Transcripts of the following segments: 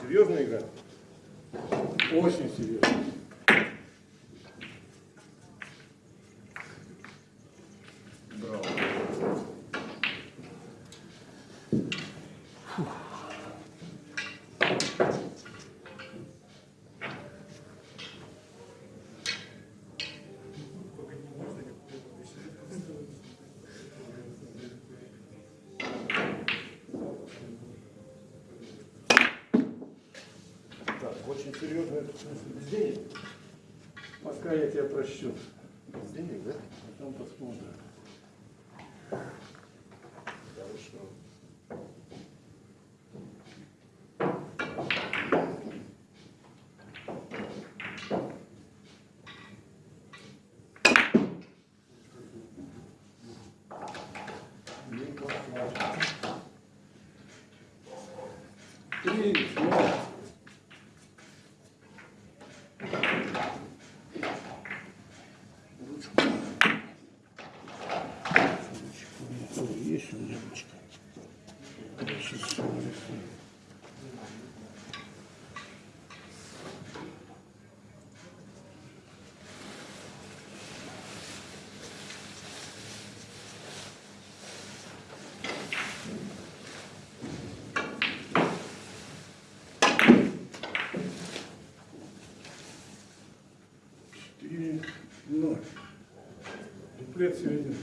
Серьезная игра? Очень серьезно. Браво. Так, очень серьезно, это в смысле без денег? Пока Без денег, да? Потом посмотрим. Хорошо. Три, ноль. Дуплет сегодня.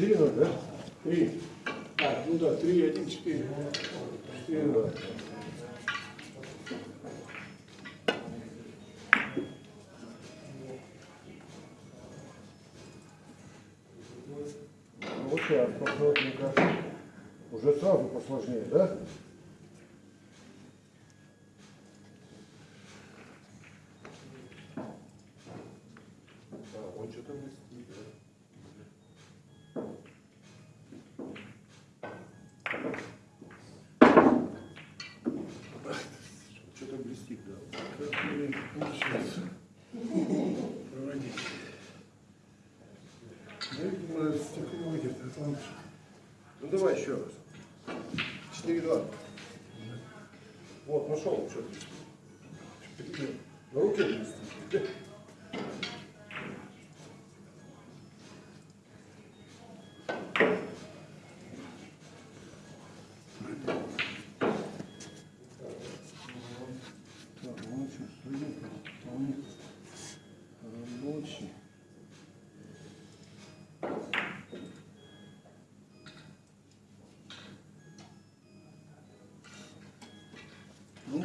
Четыре ноль, да? Три. А, ну да, три, один, четыре. Четыре, два. Вот сейчас, посмотрим-ка. Уже сразу посложнее? Да,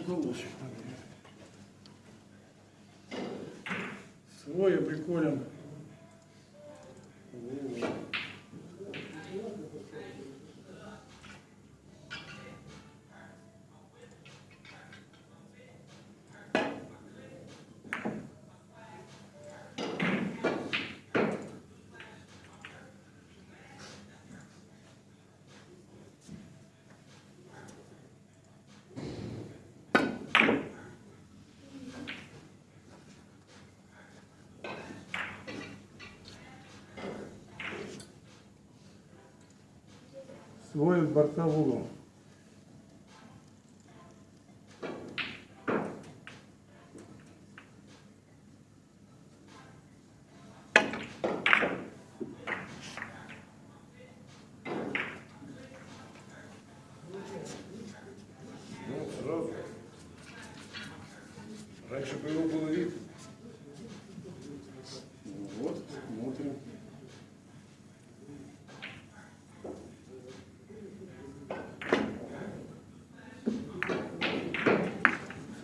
Ну, уголочек, наверное. Свой Свой борта в угол. чтобы его было видно. Ну Вот, смотрим.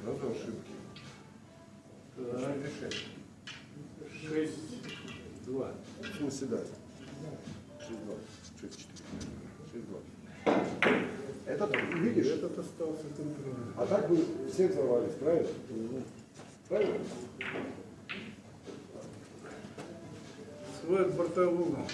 Сразу ошибки. Так, Решение. шесть, два. Да. 6-2. 6-4. 6-2. Этот, видишь, Этот остался контроль. а так бы все взорвались, правильно? Правильно? Свой бортового.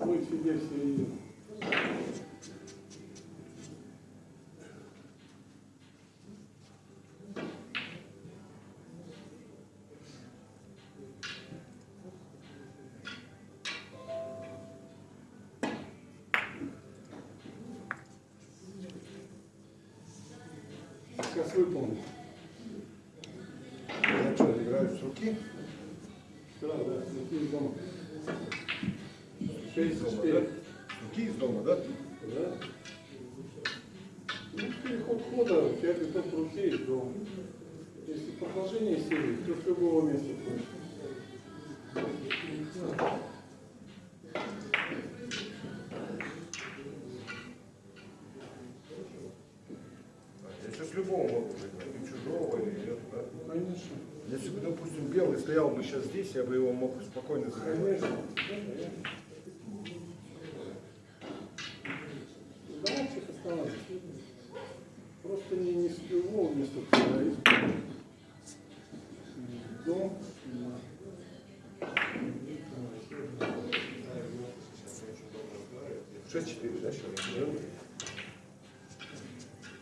Свой себе в середину. Сейчас выполню. Я что, играю с руки? Да, да, такие дома. Шесть, Из дома, да? С руки из дома, да? Да. Ну, переход хода, тебя пяток руки из дома. Если продолжение серии, то с любого места хочешь. Я сейчас любого могу. И чужого, или нет, да? Конечно. Если бы, допустим, белый стоял бы сейчас здесь, я бы его мог спокойно конечно. Просто не, не с любого места туда, а из Дом. Шесть четыре, да, сейчас?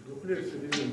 Дуплекс середины.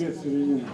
Нет, середина.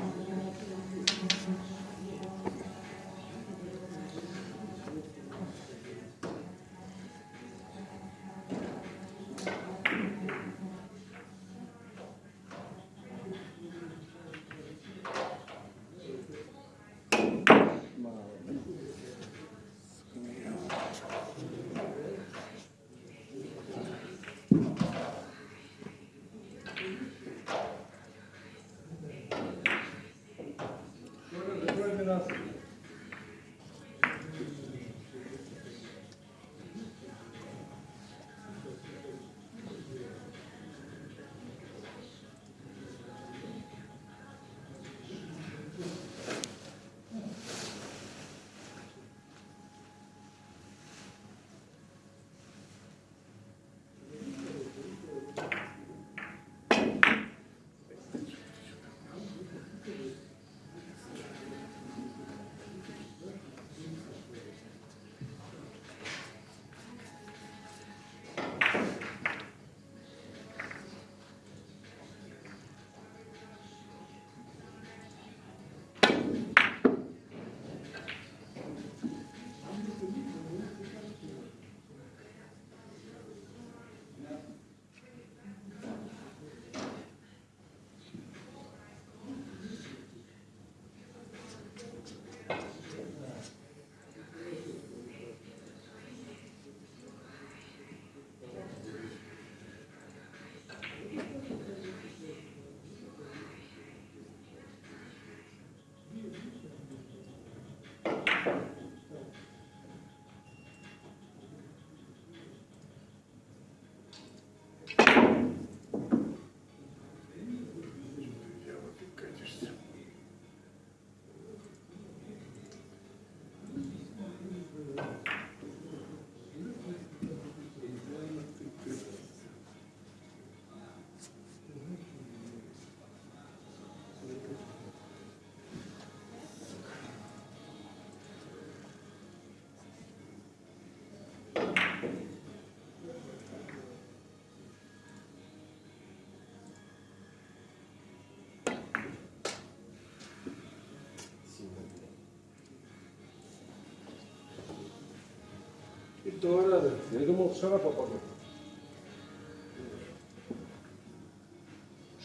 И то рада. Я думал, в шара попаду.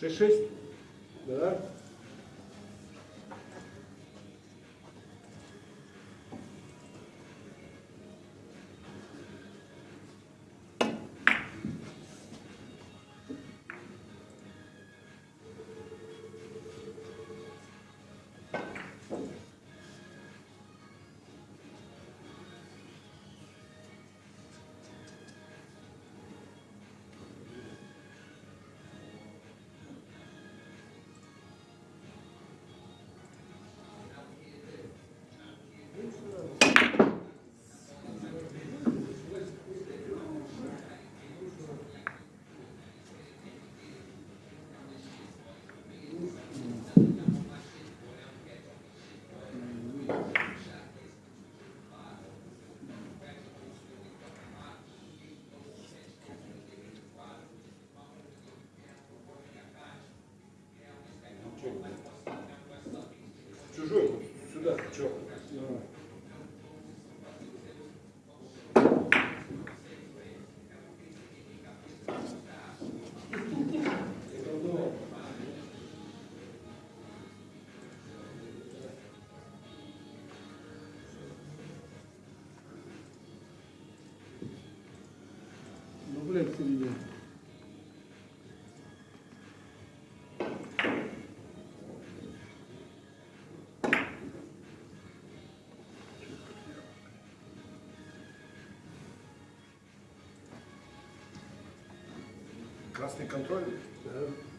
6-6? Да? Ну, блядь, середина. Красный контроль? Да.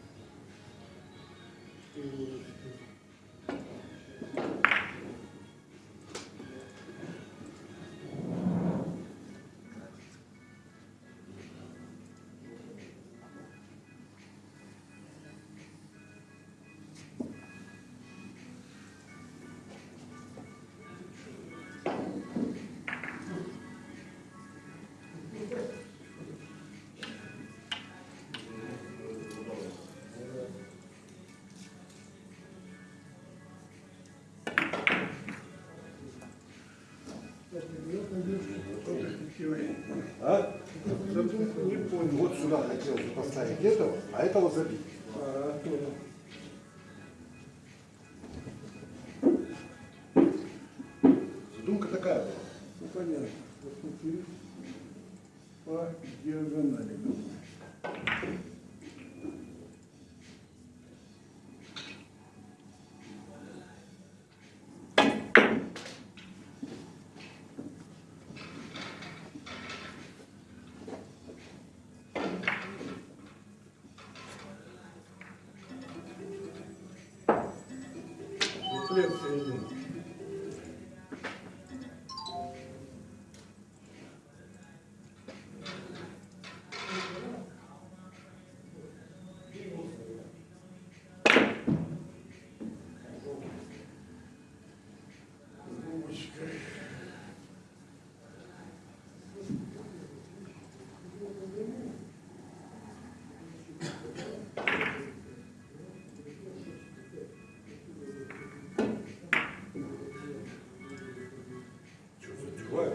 А? Не понял. Вот сюда хотелось поставить этого, а этого забить.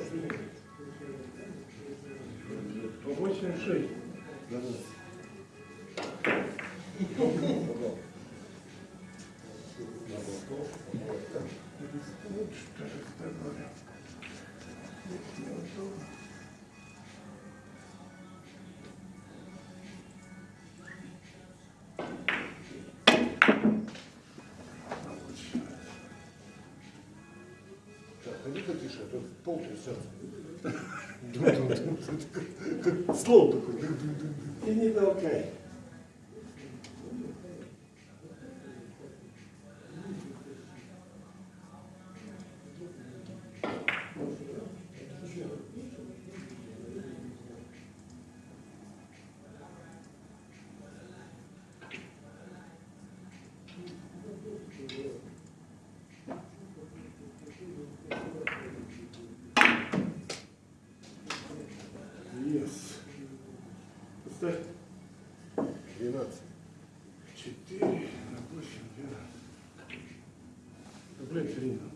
Задеваешь, что тише, а то пол трясется. Как слон такой. И не толкай. 4 на площадь 2. Рублей 3.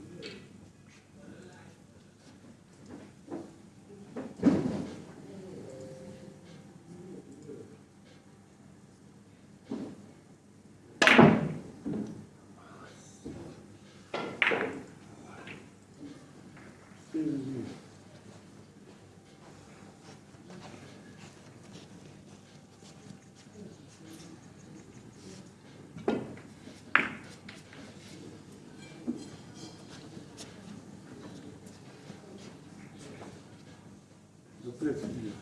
Запрет себе.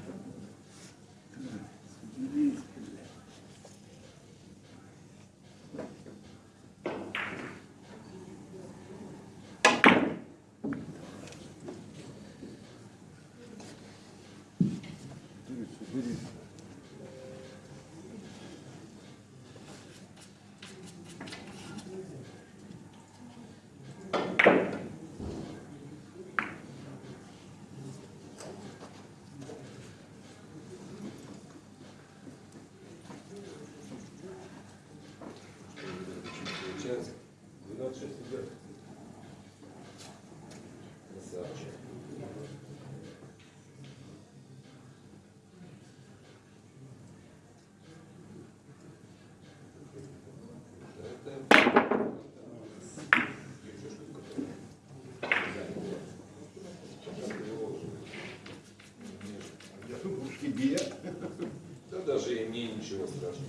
Даже и мне ничего страшного.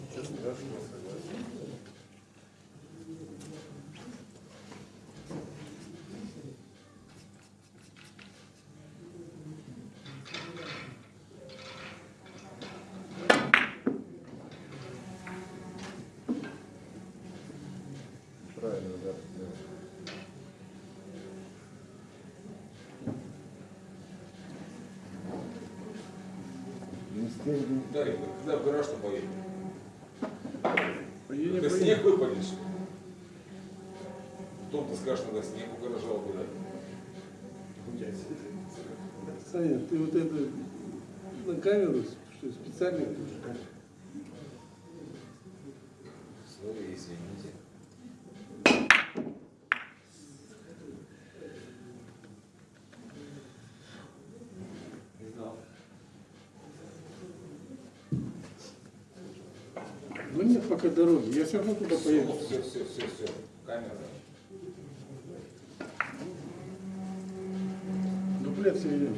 Правильно, да. да. Игорь, когда в гараж-то поедем? Поедем, поедем. снег выпадет. Потом ты скажешь, надо снег у гаража убирать. Саня, ты вот это на камеру что специально пишешь? Сори, извините. Не знал. Ну нет пока дороги, я все равно туда поеду. Все, все, все, все. Камера. Дуплет середины.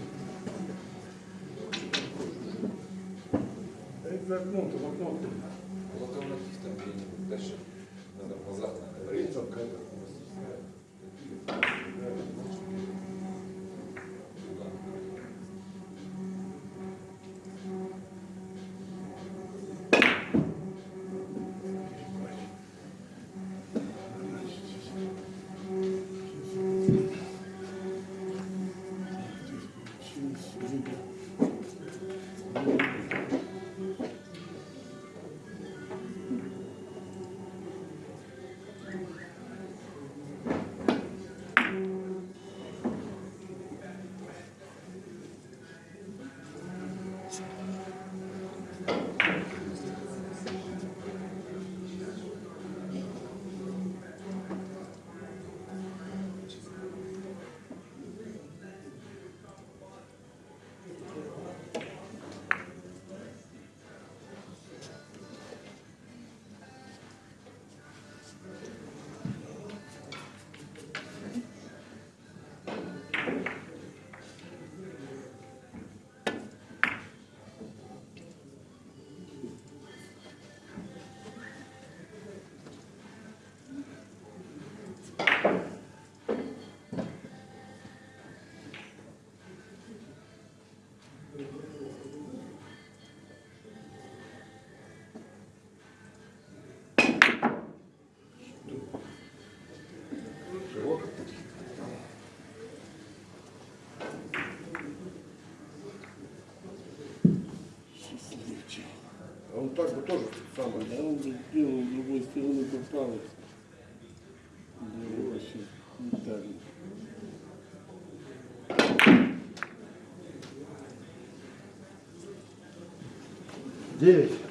Так бы тоже самое. Да он бы сделал с другой стороны поправился. Да, вообще не так. Девять. Девять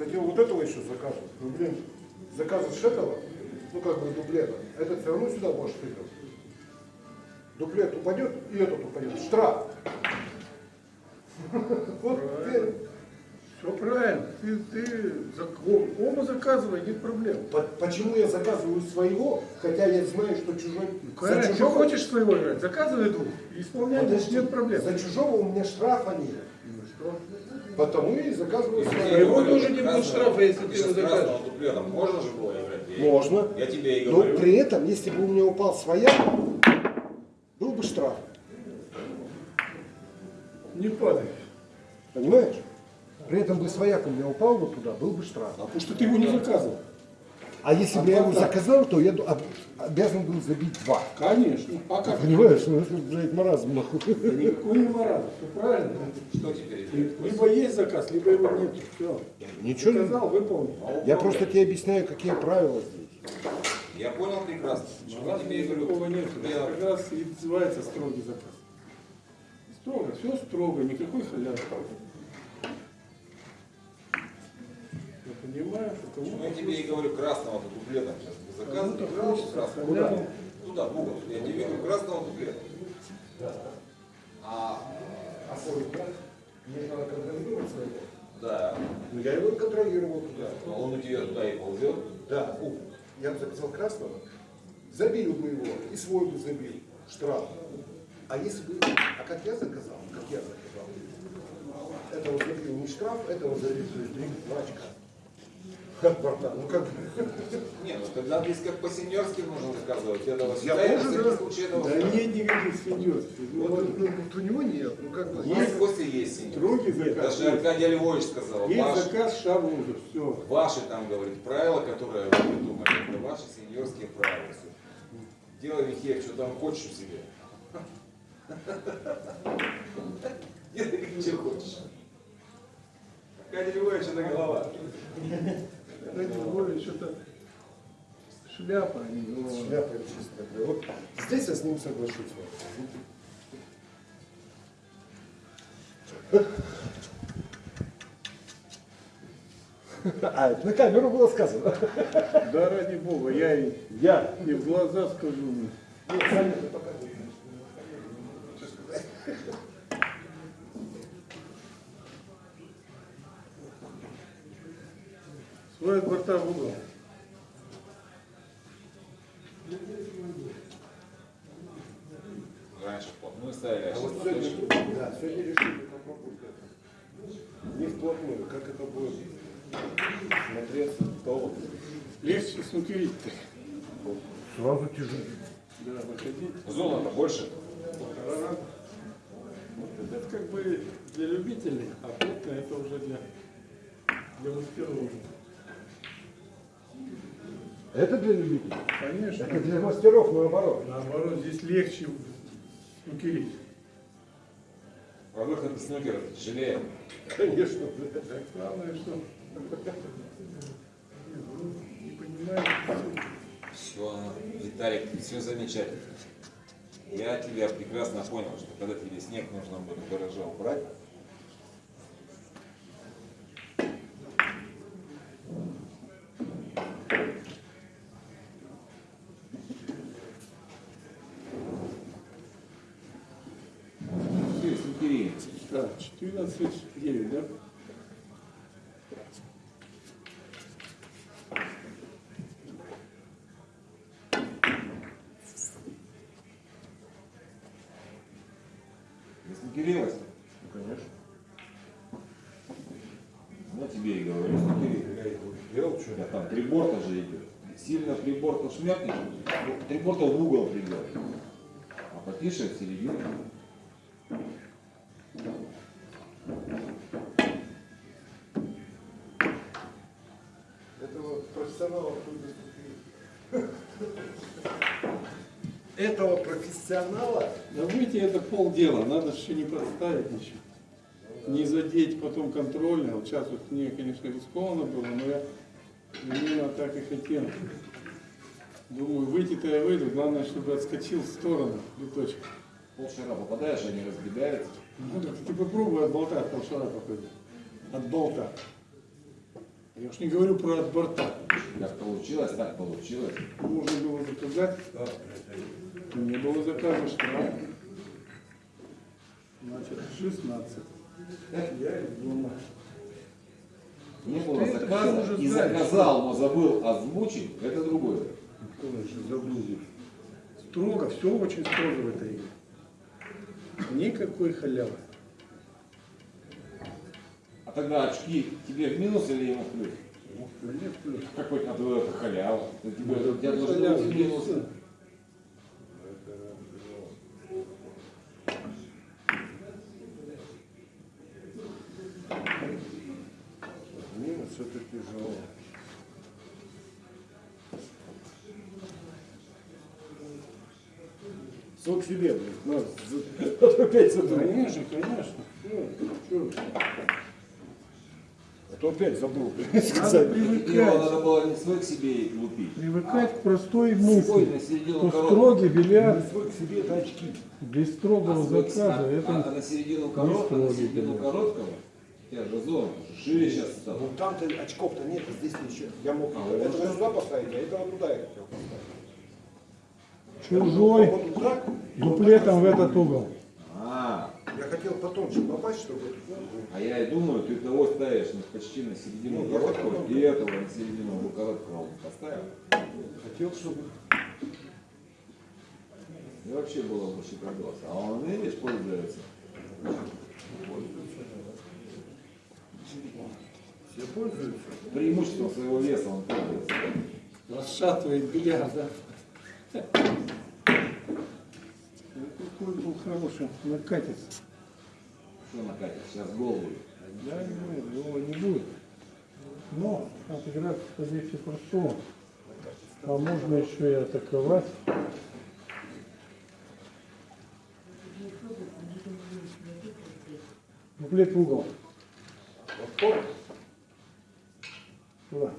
хотел вот этого еще заказывать. Ну, блин, заказываешь этого, ну, как бы дуплета, этот все равно сюда можешь тыкать. Дуплет упадет, и этот упадет. Штраф. Вот теперь Все правильно. Ты, ты оба заказывай, нет проблем. По- Почему я заказываю своего, хотя я знаю, что чужой... Конечно, за что чужого, хочешь своего играть, заказывай двух. Исполняй, Подожди, нет проблем. За чужого у меня штрафа нет. Ну что? Потому и заказываю я его тоже не будет штрафа, если ты сейчас его закажешь. дуплета можно же было играть? Можно. Я тебе и Но говорю. при этом, если бы у меня упал своя, был бы штраф. Не падай. Понимаешь? При этом бы свояк у меня упал вот туда, был бы штраф. А потому что ты его не заказывал. А если бы я его заказал, то я обязан был забить два. Конечно. А как? Понимаешь? Ну, это, блядь, маразм, нахуй. Да никакой не маразм. Все правильно. Что теперь? Либо есть заказ, либо его нет. Все. Ничего не... Заказал, выполнил. Я просто тебе объясняю, какие правила здесь. Я понял прекрасно. Чего тебе говорю? Такого нет. Я- как раз и называется строгий заказ. Строго, все строго, никакой халявы. Понимаю, что Почему кому я тебе и говорю красного дуплета сейчас. Ты заказывай Кому-то красного, хочется красного. халяву. Туда, в угол. Я тебе говорю красного дуплета. А, А свой мне надо контролировать своего. да, Ну, я его контролировал туда. но он у тебя туда и ползет. Да, у, я бы записал красного, забил бы его, и свой бы забил, штраф. А если бы, а как я заказал, как я заказал, этого забил не штраф, этого забил, то есть три, два очка. Как братан, ну как, Не, ну тогда здесь как по-сеньорски нужно заказывать. Этого Я сюда, и тоже, да. этого Да сюда. нет никаких свиньев. вот, ну, вот у него нет, ну как бы. У нас Костя есть сеньор. Строгий заказ. Даже Аркадий Львович сказал, Есть заказ шабуза, все. ваши там, говорит, правила, которые вы придумали, это ваши сеньорские правила. Делай, Михеев, что там хочешь себе. Делай, как тебе хочешь. Катя Львович, это голова. Ради Львович, что-то шляпа, а не голова. Шляпа чистая. Вот здесь я с ним соглашусь. А, на камеру было сказано. Да ради бога, я и, Я. и в глаза скажу. Нет, от борта в угол. Раньше вплотную ставили, а А вот сегодня, да, сегодня решили попробовать это. Не вплотную, как это будет смотреться то. Легче снукерить-то. Сразу тяжелее. Да, выходить. Зона-то больше. Это как бы для любителей, а плотно это уже для, для мастеров. Это для любителей. Конечно. Это для мастеров наоборот. Наоборот, здесь легче снукерить. По выходу снукера тяжелее. Конечно. Главное, что не понимаете, Все, Виталик, все замечательно. Я тебя прекрасно понял, что когда тебе снег нужно будет в гараже убрать, 13.9, да? Раскирилась? Ну, конечно. Ну, тебе и говорю, Я, делал, что? Я там приборка же идет. Сильно приборка шмякнешь, ну, приборка в угол придет. А потише в середину. Профессионала Да выйти это полдела, надо еще не подставить ничего. Не задеть потом контрольно. Вот сейчас вот мне, конечно, рискованно было, но я именно так и хотел. Думаю, выйти-то я выйду, главное, чтобы отскочил в сторону биточек. Полшара попадаешь, они разбегаются. Ну так ты попробуй от болта от полшара походить. От болта. Я уж не говорю про от борта. Как получилось, так получилось. Можно было заказать. Не было заказа штраф. Значит, 16. Я из дома. Не было заказа и знаешь. заказал, но забыл озвучить, это другое. Конечно, забыл. Строго, все очень строго в этой игре. Никакой халявы. А тогда очки тебе в минус или ему в плюс? Мне плюс. Какой на твой это халява? Тебе, у тебя должно Халявы, быть в. Минус тяжело. Сок себе, блин, опять забыл. Конечно, конечно. Ну? А то опять забыл Надо. Его привыкать. надо было не свой к себе и лупить. Привыкать к простой мысли. Что коробки. строгий бильярд Не свой к себе, это очки. без строгого А заказа, а- а это на середину короткого, на середину короткого, тебя же зона шире сейчас стала. Ну там-то очков-то нет, а здесь еще. Я мог А, вот это- сюда поставить, а этого туда я хотел поставить. чужой Вот так, дуплетом в этот угол. А, Я хотел потоньше попасть, чтобы... а я и думаю, ты того ставишь ну, почти на середину Ну, я и этого на середину короткого поставил. Хотел, чтобы... И вообще было бы шикардос. А он, видишь, пользуется. Все пользуются. Преимуществом своего веса он пользуется. Расшатывает бильярд, да? Какой был хороший, накатится. Что накатит? Сейчас гол будет. Да, не будет, его не будет. Но отыграть легче простого. А можно еще и атаковать. рулет в угол. То, Туда.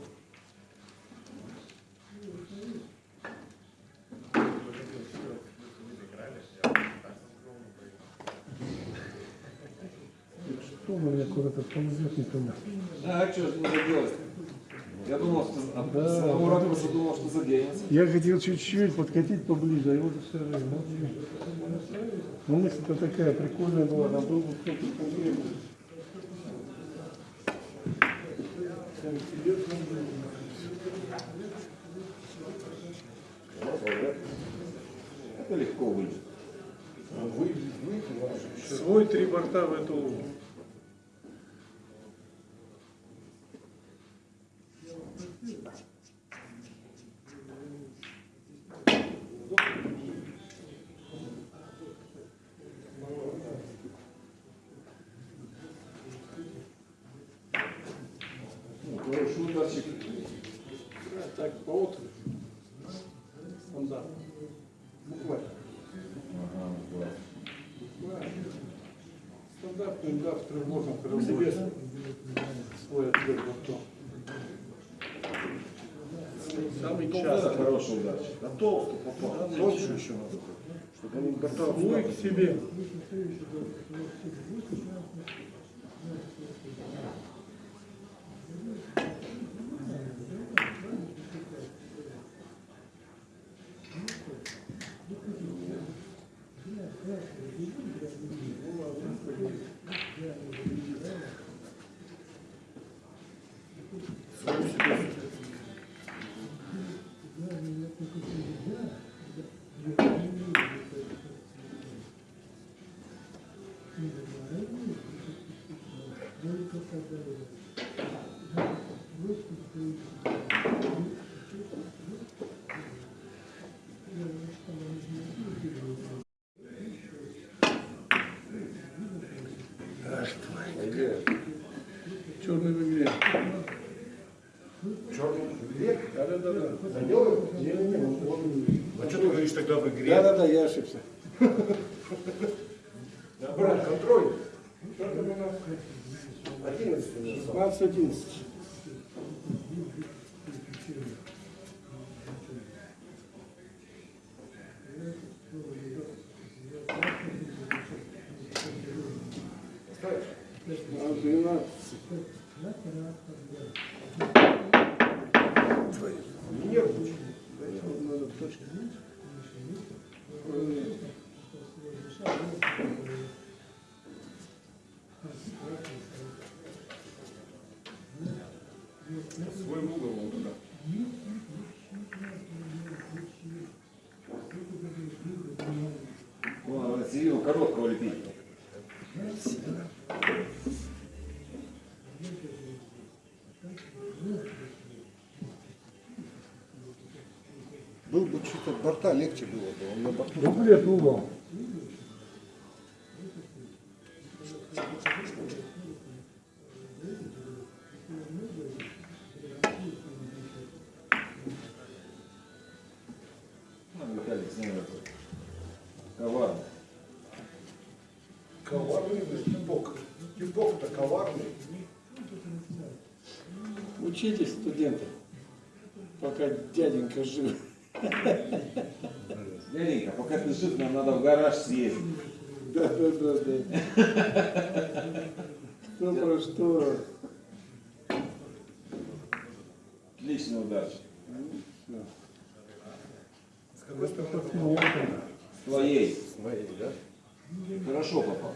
Что у меня куда-то ползет не туда? А что же не заделать? Я думал, что от Да. самого ракурса думал, что заденется. Я хотел чуть-чуть подкатить поближе, а его все равно. Ну мысль-то такая прикольная была, там кто-то конкретный. Там интересно было. Это легко выйдет. Свой три борта в эту луну. Ну, Ударчик. Так, по отруби. Стандарт. Буквально. Ага, класс. Стандартный удар в тревожном карауле. Свой ответ бортом. Самый Это частый. хороший ударчик. На толстый попал. Тоньше еще надо. Чтобы они борта Свой к себе. 16-11. Ставишь? А, 12. Середину короткого лепить. Был бы чуть-то борта, легче было бы. Он на борту. Рулет в угол. Дяденька жив. Дяденька, пока ты жив, нам надо в гараж съездить. Да, да, да, да. Что про что? Отличный ударчик. С какой стороны? С твоей. С моей, да? Хорошо попал.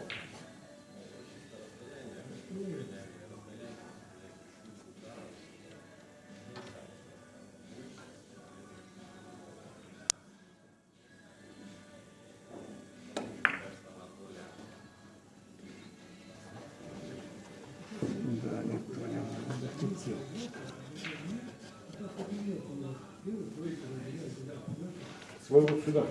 Свой вот сюда.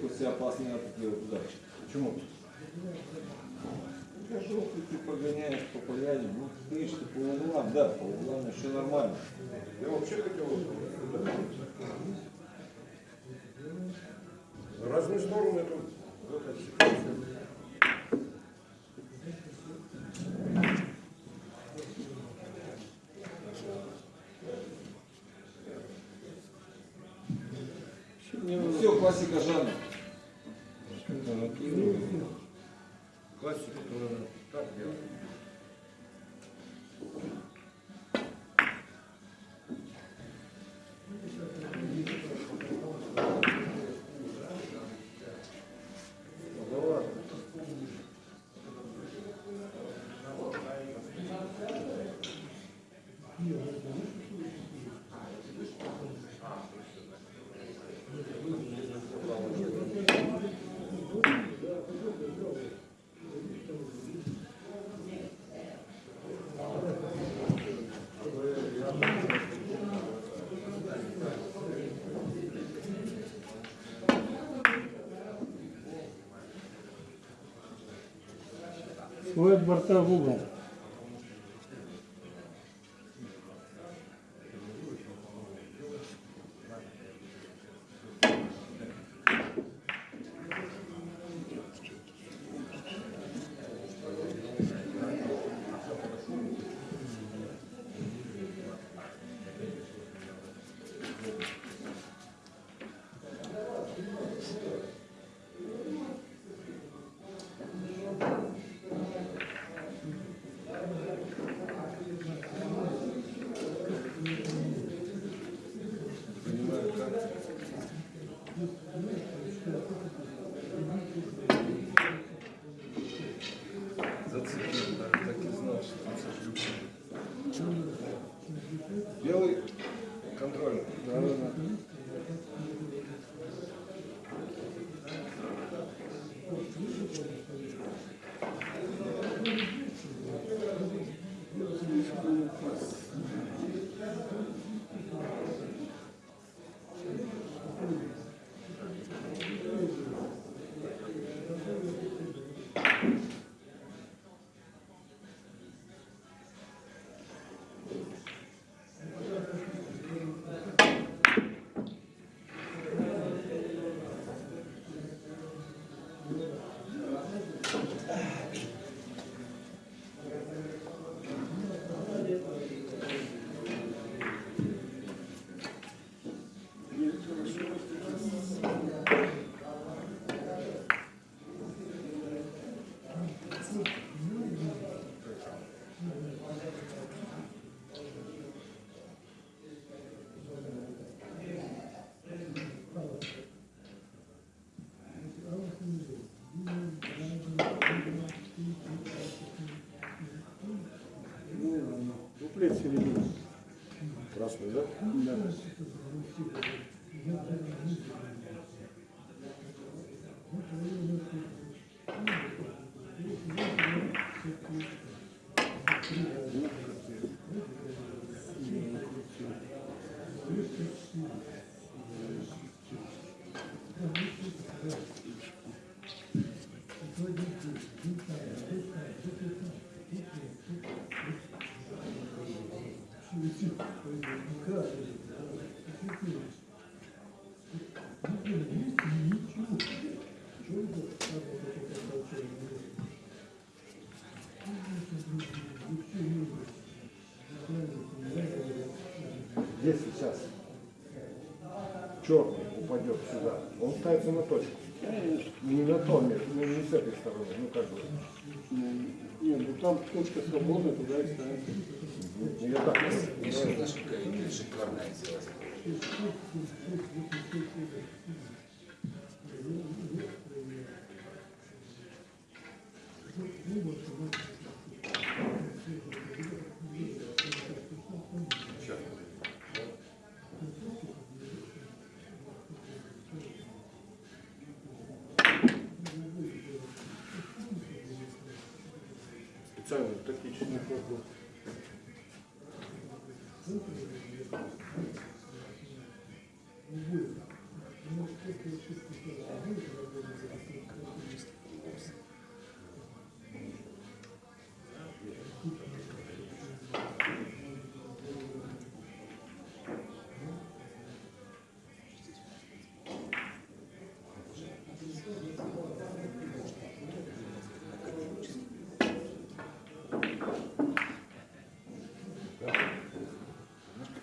Хоть все опасные такие вот удачи. Почему? желтый ты погоняешь по поляне, ну, видишь, ты по углам, да, по углам еще нормально. Я вообще хотел вот сюда. Разные стороны тут. Вот это ситуация. Вообще мне надо Все, классика жанра. Свой от Если сейчас черный упадет сюда, он ставится на точку. Не на то ну не с этой стороны, ну как бы. Нет, ну там точка свободна, туда и ставится. Коллега, шикарная сделать.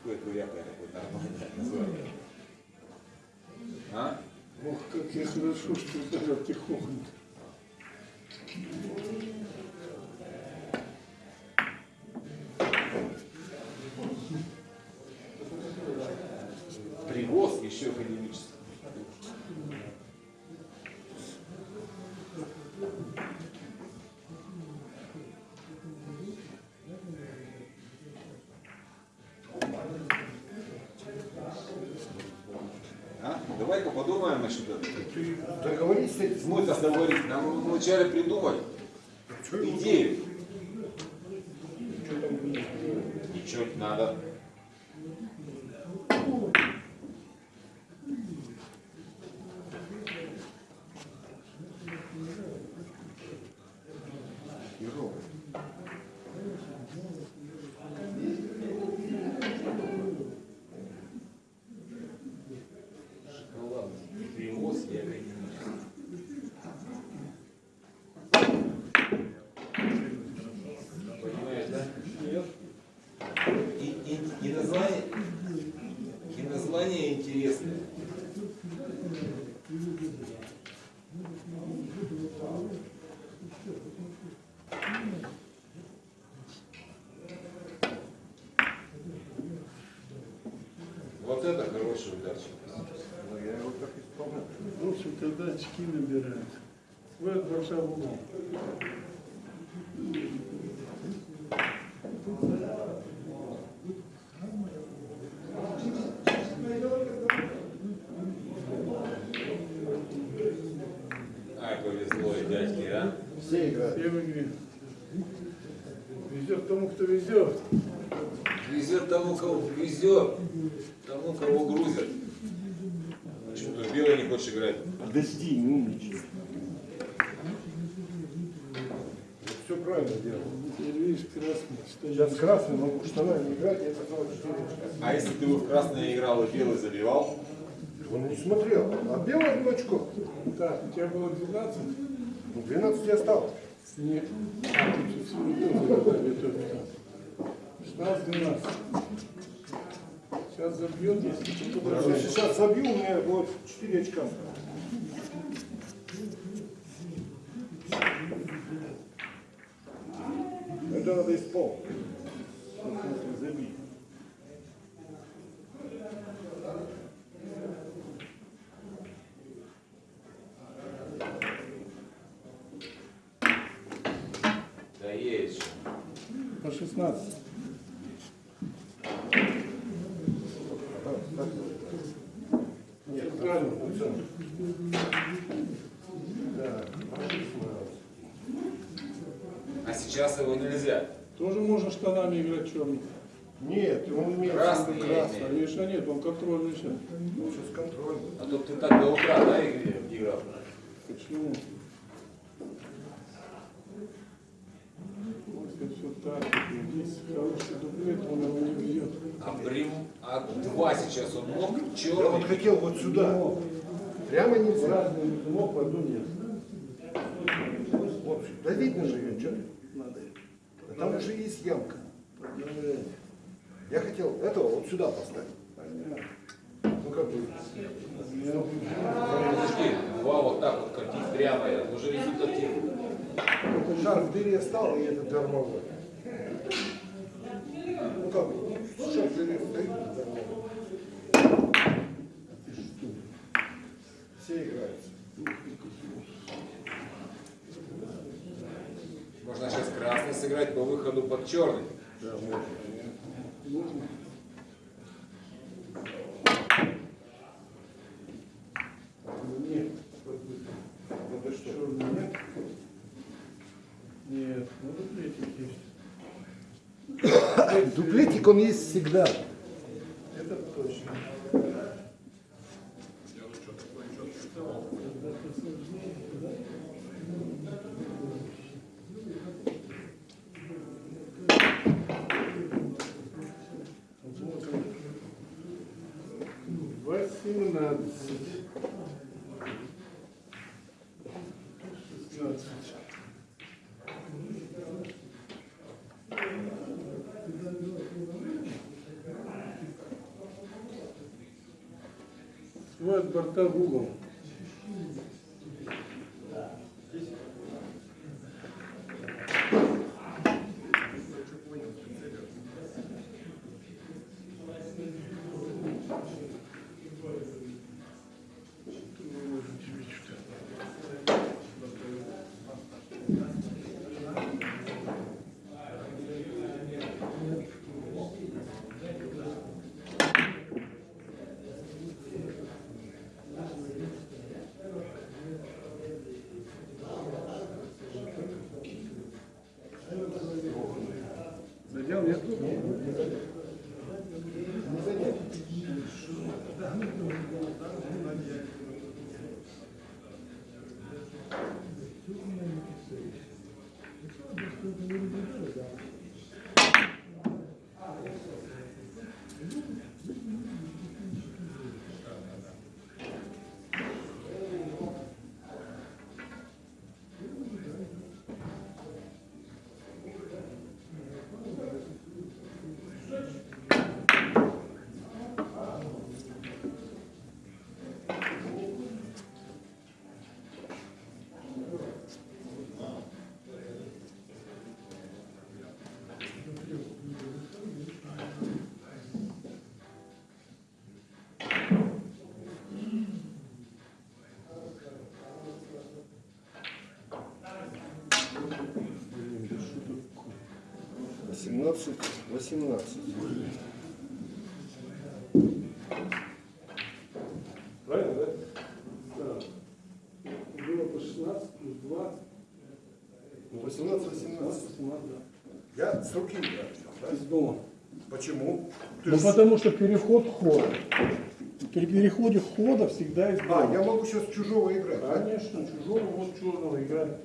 Какое двоякое такое нормальное название. А? Ох, как я хорошо, что ударил тихонько. Подумаем насчет этого. Договорись с этим. Мы это договорились. Нам вначале придумать Что ему идею. Что там будет? Ничего не надо. Херово. Шоколадный привоз и академический. Понимаешь, да? И, и, и название, и название интересное. Вот это хороший ударчик. Ну, я его так исполнял. В общем, тогда очки набирают. Свой большой угол. Ай, повезло и дядьке, а? Все играют. Все в игре. Везет тому, кто везет. Везет тому, кого везет, тому, кого грузят. Почему ты белый не хочешь играть? Подожди, не умничай. Все правильно делал. Теперь видишь, красный. Сейчас красный могу в штанах не играть, я сказал, что А если ты бы в красное играл и белый забивал? Он не смотрел. А белый одно очко. Так, у тебя было 12? Ну, 12 я стал. Нет. А, тут же всего тоже додали только. 16-12. Сейчас забьет, если добавит. сейчас забью, у меня будет 4 очка. Это надо исполнить. Забить. Да есть. же. По 16. Нет, Правильно. процент. Да, по 16. А сейчас его нельзя. Тоже можно штанами играть черным. Нет, он имеет Красный красный. Конечно нет, он контрольный сейчас. Ну, сейчас контроль. А то ты так до утра, да, игре- играл? Почему? Если все так, здесь хороший дуплет, он его не бьет. А, брим, а два сейчас он мог Я вот черный. хотел вот сюда. Прямо нельзя. Разный мог, пойду нет. Вот, да видно же ее, что ты? А Там уже есть ямка. Я хотел этого вот сюда поставить. Ну как бы. Подожди, два вот так вот катить прямо, это уже результативно. Шар в дыре стал, и этот дармовой. Ну как бы, шар в дыре стоит, дармовой. Все играются. Можно сейчас красный сыграть по выходу под черный. Можно? Нет. Ну ты что? Черный нет? Нет, ну дуплетик есть. Дуплетик он есть всегда. Это точно. 17. 15. Открывают борта в угол. 17, 18. Правильно, да? Да. Было по 16, плюс 2. 18, 18. 18 да. Я с руки да? Из дома. Почему? Ты ну, же... потому что переход хода. При переходе хода всегда из дома. А, я могу сейчас чужого играть, Конечно, да? чужого, вот чужого играть.